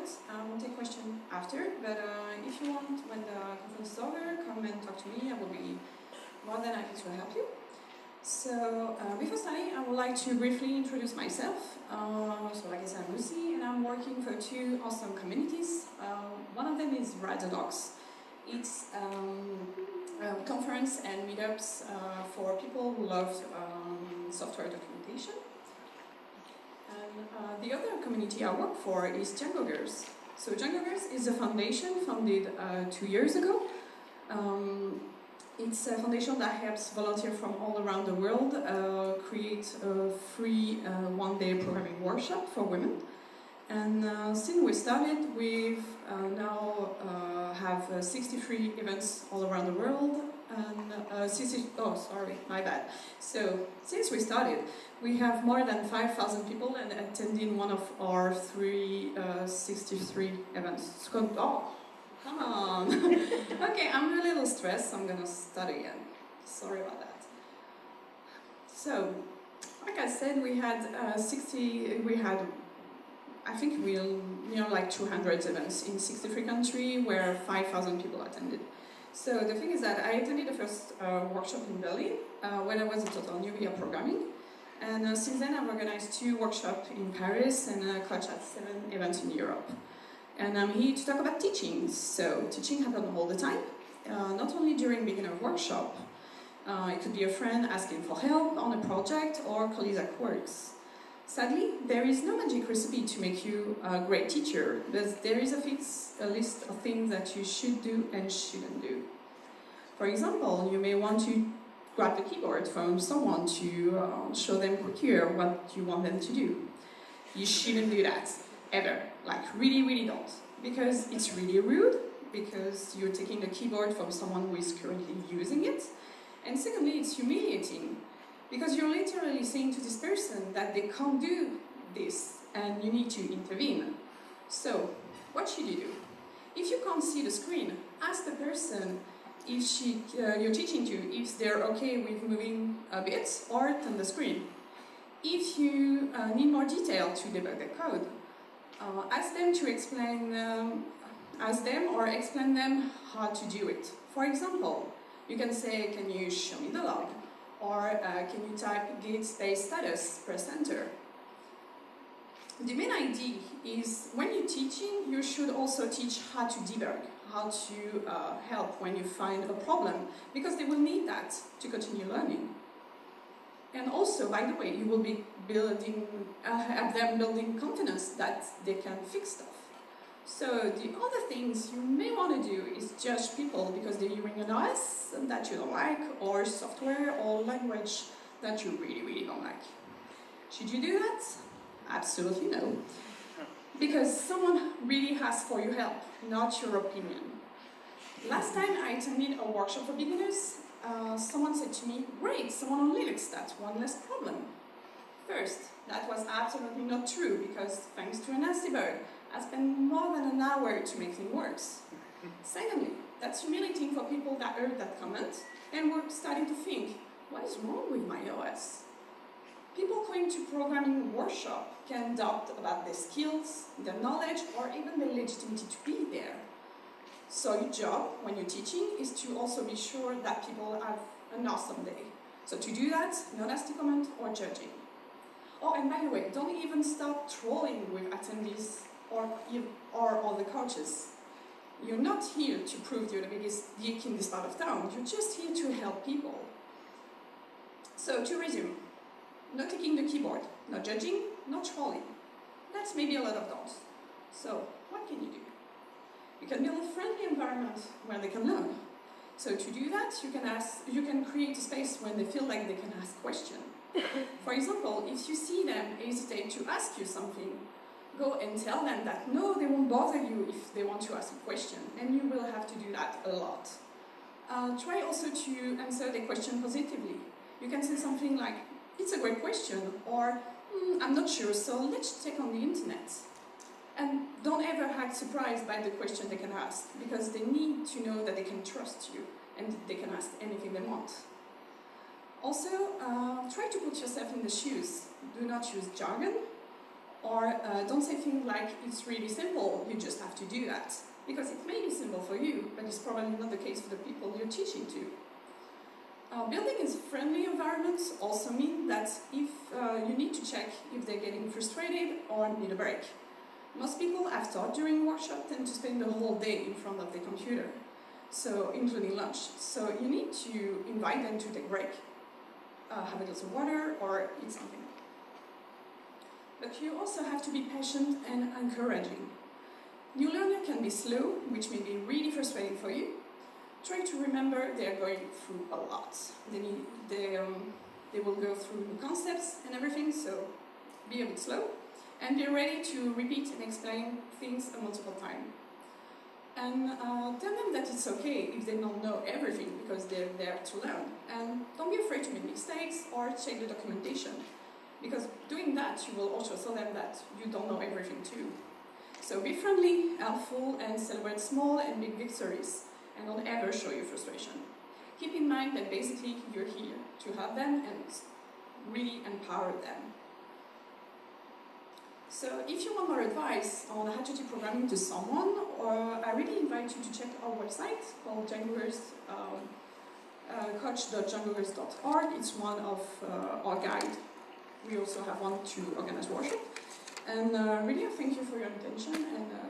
I will take questions after, but uh, if you want, when the conference is over, come and talk to me. I will be more than happy to help you. So, uh, before starting, I would like to briefly introduce myself. Uh, so, like I said, I'm Lucy, and I'm working for two awesome communities. Uh, one of them is Write the Docs. It's um, a conference and meetups uh, for people who love um, software documentation. Uh, the other community I work for is Django Girls. So Django Girls is a foundation founded uh, two years ago. Um, it's a foundation that helps volunteers from all around the world uh, create a free uh, one-day programming workshop for women. And uh, since we started, we've uh, now uh, have uh, 63 events all around the world. And 60, oh, sorry, my bad. So since we started, we have more than 5,000 people and attending one of our three 63 events. Oh, Come on. okay, I'm a little stressed. I'm gonna start again. Sorry about that. So, like I said, we had uh, 60. We had, I think, we'll, you know like 200 events in 63 countries where 5,000 people attended. So the thing is that I attended the first uh, workshop in Berlin uh, when I was a total newbie of programming. And uh, since then I've organized two workshops in Paris and uh, coached at seven events in Europe. And I'm here to talk about teaching. So teaching happens all the time, uh, not only during beginner workshop. Uh, it could be a friend asking for help on a project or colleagues at works. Sadly, there is no magic recipe to make you a great teacher, but there is a, list of things that you should do and shouldn't do. For example, you may want to grab the keyboard from someone to uh, show them quicker what you want them to do. You shouldn't do that ever. Like, really, really don't. Because it's really rude, because you're taking the keyboard from someone who is currently using it. And secondly, it's humiliating, because you're literally saying to this person that they can't do this, and you need to intervene. So, what should you do? If you can't see the screen, ask the person if she, uh, you're teaching to if they're okay with moving a bit or turn the screen. If you uh, need more detail to debug the code, uh, ask them to explain, um, ask them or explain them how to do it. For example, you can say, can you show me the log? Or uh, can you type git space status, press enter. The main idea is when you're teaching, you should also teach how to debug, how to uh, help when you find a problem, because they will need that to continue learning. And also, by the way, you will be building, uh, have them building confidence that they can fix stuff. So the other things you may want to do is judge people because they're using an OS that you don't like, or software or language that you really, really don't like. Should you do that? Absolutely no. Because someone really asks for your help, not your opinion. Last time I attended a workshop for beginners, uh, someone said to me, great, someone on Linux, that's one less problem. First, that was absolutely not true because thanks to an debug, I spent more than an hour to make things work. Secondly, that's humiliating for people that heard that comment and were starting to think, what is wrong with my OS? People going to programming workshop can doubt about their skills, their knowledge, or even their legitimacy to be there. So your job, when you're teaching, is to also be sure that people have an awesome day. So to do that, no nasty comment or judging. Oh, and by the way, don't even start trolling with attendees or, or all the coaches. You're not here to prove you're the biggest geek in this part of town. You're just here to help people. So to resume, not taking the keyboard, not judging, not trolling. That's maybe a lot of don'ts. So what can you do? You can build a friendly environment where they can learn. So to do that, you can ask, you can create a space when they feel like they can ask questions. For example, if you see them hesitate to ask you something, go and tell them that no, they won't bother you if they want to ask a question, and you will have to do that a lot. Uh, try also to answer the question positively. You can say something like, it's a great question, or mm, I'm not sure, so let's check on the internet. And don't ever act surprised by the question they can ask, because they need to know that they can trust you and they can ask anything they want. Also, uh, try to put yourself in the shoes. Do not use jargon Or uh, don't say things like, it's really simple, you just have to do that. Because it may be simple for you, but it's probably not the case for the people you're teaching to. Uh, building a friendly environment also means that if uh, you need to check if they're getting frustrated or need a break. Most people I've taught during workshop tend to spend the whole day in front of the computer, so including lunch. So you need to invite them to take break, uh, have a glass of water or eat something. But you also have to be patient and encouraging. New learner can be slow, which may be really frustrating for you. Try to remember they are going through a lot. They, need, they, um, they will go through new concepts and everything, so be a bit slow. And be ready to repeat and explain things a multiple times. And uh, tell them that it's okay if they don't know everything because they're there to learn. And don't be afraid to make mistakes or check the documentation because doing that you will also tell them that you don't know everything too. So be friendly, helpful and celebrate small and big victories and don't ever show your frustration. Keep in mind that basically you're here to help them and really empower them. So if you want more advice on how to teach programming to someone, I really invite you to check our website called Djangoverse, um, uh. It's one of uh, our guide. We also have one to organize workshop. And uh, really, thank you for your attention. And uh,